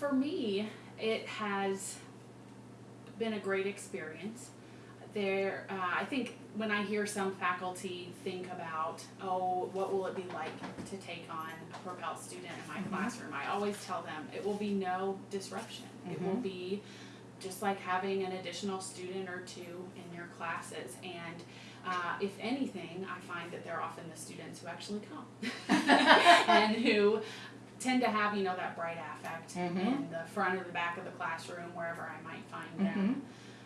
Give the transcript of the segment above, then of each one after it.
for me, it has been a great experience. There, uh, I think when I hear some faculty think about, oh, what will it be like to take on a Propel student in my Mhm. classroom? I always tell them it will be no disruption. It will Mhm. be just like having an additional student or two in your classes. And uh, if anything, I find that they're often the students who actually come and who tend to have, you know, that bright affect Mhm. in the front or the back of the classroom, wherever I might find them.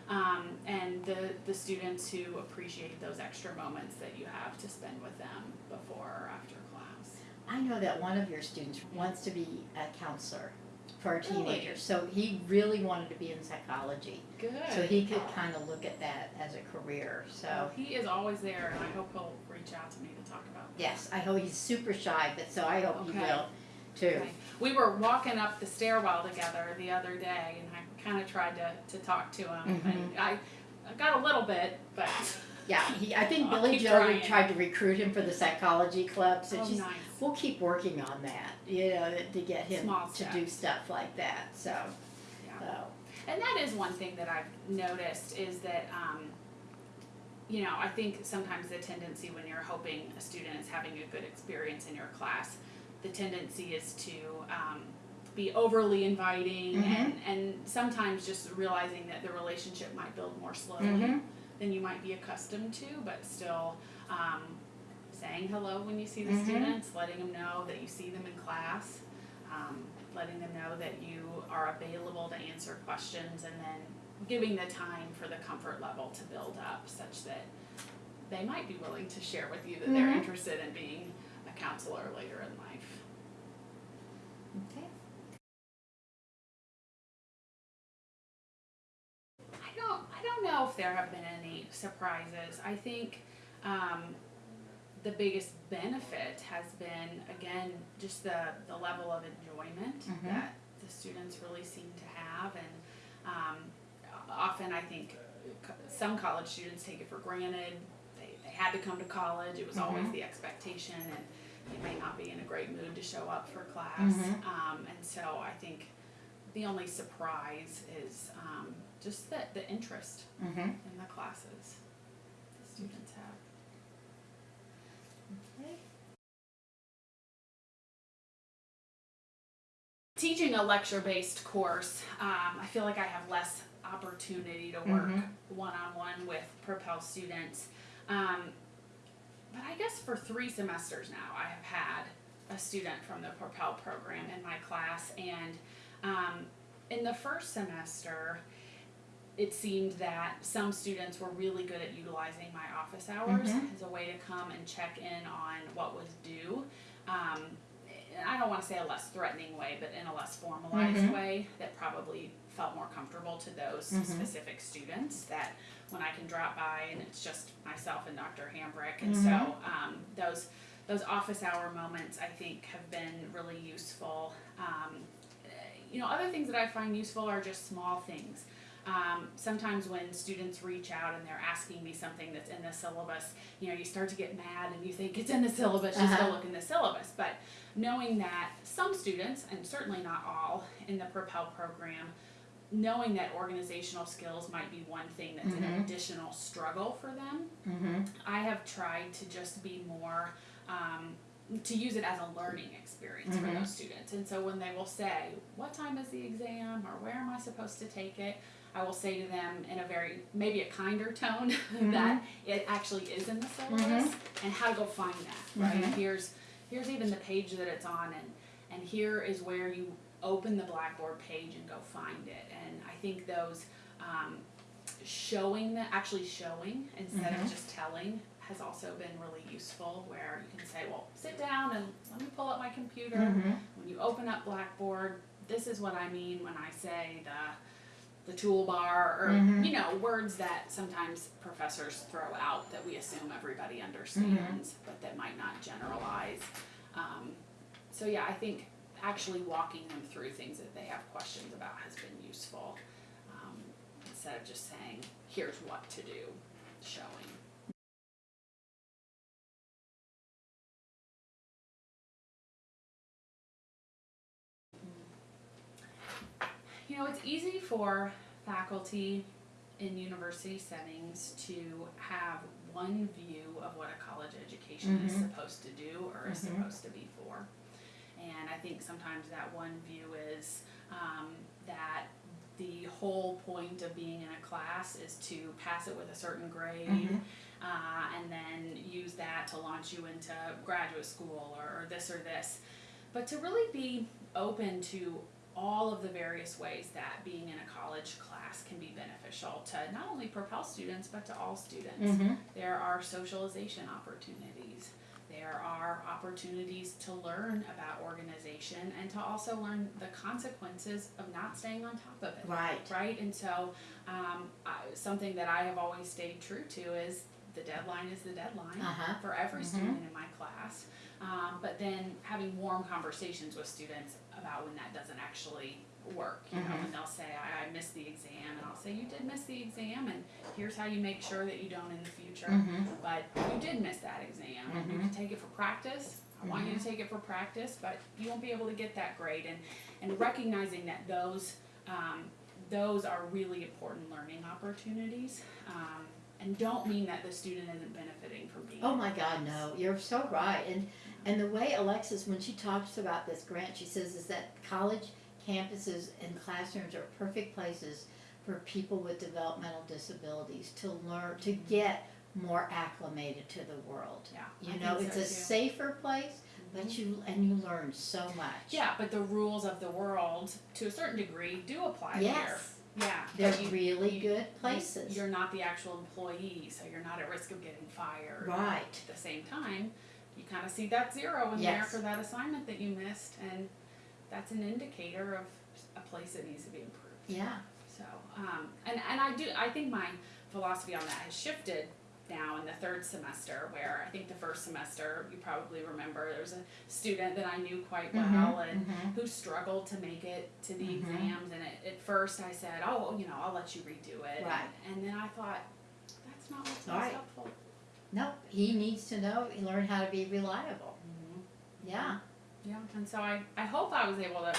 Um, and the, the students who appreciate those extra moments that you have to spend with them before or after class. I know that one of your students wants to be a counselor for Really? teenagers, so he really wanted to be in psychology. Good. So he could kind of look at that as a career, So so, he is always there, and I hope he'll reach out to me to talk about that. yes, I hope he's super shy, but so I hope he will too. Okay. We were walking up the stairwell together the other day, and I kind of tried to, to talk to him, Mm-hmm. and I, I got a little bit, but Yeah, he, I think I'll Billy Joe trying. tried to recruit him for the psychology club, so oh, just, nice. we'll keep working on that, you know, to get him to do stuff like that, so, Yeah. so. And that is one thing that I've noticed is that, um, you know, I think sometimes the tendency when you're hoping a student is having a good experience in your class, the tendency is to um, be overly inviting and, and sometimes just realizing that the relationship might build more slowly Mhm. than you might be accustomed to, but still um, saying hello when you see the Mhm. students, letting them know that you see them in class, um, letting them know that you are available to answer questions, and then giving the time for the comfort level to build up such that they might be willing to share with you that they're Mhm. interested in being counselor later in life. Okay. I don't I don't know if there have been any surprises. I think um, the biggest benefit has been again just the the level of enjoyment Mhm. that the students really seem to have and um, often I think some college students take it for granted. They, they had to come to college. It was always Mhm. the expectation and they may not be in a great mood to show up for class. Mhm. Um, and so I think the only surprise is um, just the, the interest Mm-hmm. in the classes the students have. Teaching a lecture-based course, um, I feel like I have less opportunity to work Mhm. one-on-one with Propel students. Um, but I guess for three semesters now, I have had a student from the Propel program in my class, and um, in the first semester, it seemed that some students were really good at utilizing my office hours Mhm. as a way to come and check in on what was due. Um, I don't want to say a less threatening way, but in a less formalized Mhm. way that probably felt more comfortable to those Mhm. specific students. That when I can drop by and it's just myself and Dr. Hambrick, and Mhm. so um, those those office hour moments I think have been really useful. Um, you know, other things that I find useful are just small things. Um, sometimes when students reach out and they're asking me something that's in the syllabus, you know, you start to get mad and you think it's in the syllabus, just Uh-huh. go look in the syllabus. But knowing that some students, and certainly not all in the Propel program, knowing that organizational skills might be one thing that's an Mhm. additional struggle for them, Mm-hmm. I have tried to just be more, um, to use it as a learning experience for Mhm. those students. And so when they will say, What time is the exam? or Where am I supposed to take it? I will say to them in a very, maybe a kinder tone, that it actually is in the syllabus and how to go find that, right? Mhm. Here's, here's even the page that it's on, and, and here is where you open the Blackboard page and go find it. Think those, um, showing that actually showing instead Mhm. of just telling has also been really useful where you can say well sit down and let me pull up my computer Mm-hmm. when you open up blackboard this is what i mean when i say the the toolbar or Mhm. you know words that sometimes professors throw out that we assume everybody understands but that might not generalize um, so yeah i think actually walking them through things that they have questions about has been useful instead of just saying here's what to do showing you know, it's easy for faculty in university settings to have one view of what a college education is Mhm. supposed to do or is Mhm. supposed to be for. And I think sometimes that one view is um, that the whole point of being in a class is to pass it with a certain grade Mhm. uh, and then use that to launch you into graduate school or, or this or this. But to really be open to all of the various ways that being in a college class can be beneficial to not only Propel students but to all students. Mhm. There are socialization opportunities. There are opportunities to learn about organization and to also learn the consequences of not staying on top of it Right. right? And so, um, I, something that I have always stayed true to is the deadline is the deadline Uh-huh. for every Mhm. student in my class. Um, but then having warm conversations with students about when that doesn't actually work. You know, Mhm. when they'll say, I, I missed the exam, and I'll say, You did miss the exam, and here's how you make sure that you don't in the future. Mhm. But you did miss that exam. and You can take it for practice. I want you to take it for practice, but you won't be able to get that grade. And, and recognizing that those um, those are really important learning opportunities. Um, and don't mean that the student isn't benefiting from being. Oh my God, no, you're so right. And and the way Alexis, when she talks about this grant, she says is that college campuses and classrooms are perfect places for people with developmental disabilities to learn to get more acclimated to the world. Yeah, You I know, it's so a too. safer place, but mm-hmm. you and you learn so much. Yeah, but the rules of the world, to a certain degree, do apply Yes. here. Yeah, They're you- really you- good places. You're not the actual employee, so you're not at risk of getting fired. Right. At the same time, you kind of see that zero in there for that assignment that you missed, and that's an indicator of a place that needs to be improved. Yeah. So, um, and, and I do, I think my philosophy on that has shifted now in the third semester, where I think the first semester, you probably remember, there was a student that I knew quite well Mhm, and mhm. who struggled to make it to the Mhm. exams, and at, at first I said, oh, you know, I'll let you redo it. Right. And then I thought, that's not what's most Right. helpful. No, he needs to know learn how to be reliable. Yeah. Yeah, and so I, I hope I was able to,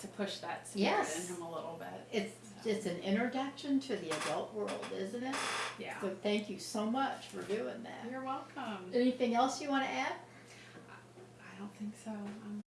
to push that spirit Yes. in him a little bit. It's it's an introduction to the adult world, isn't it? Yeah. So thank you so much for doing that. You're welcome. Anything else you want to add? I don't think so. Um,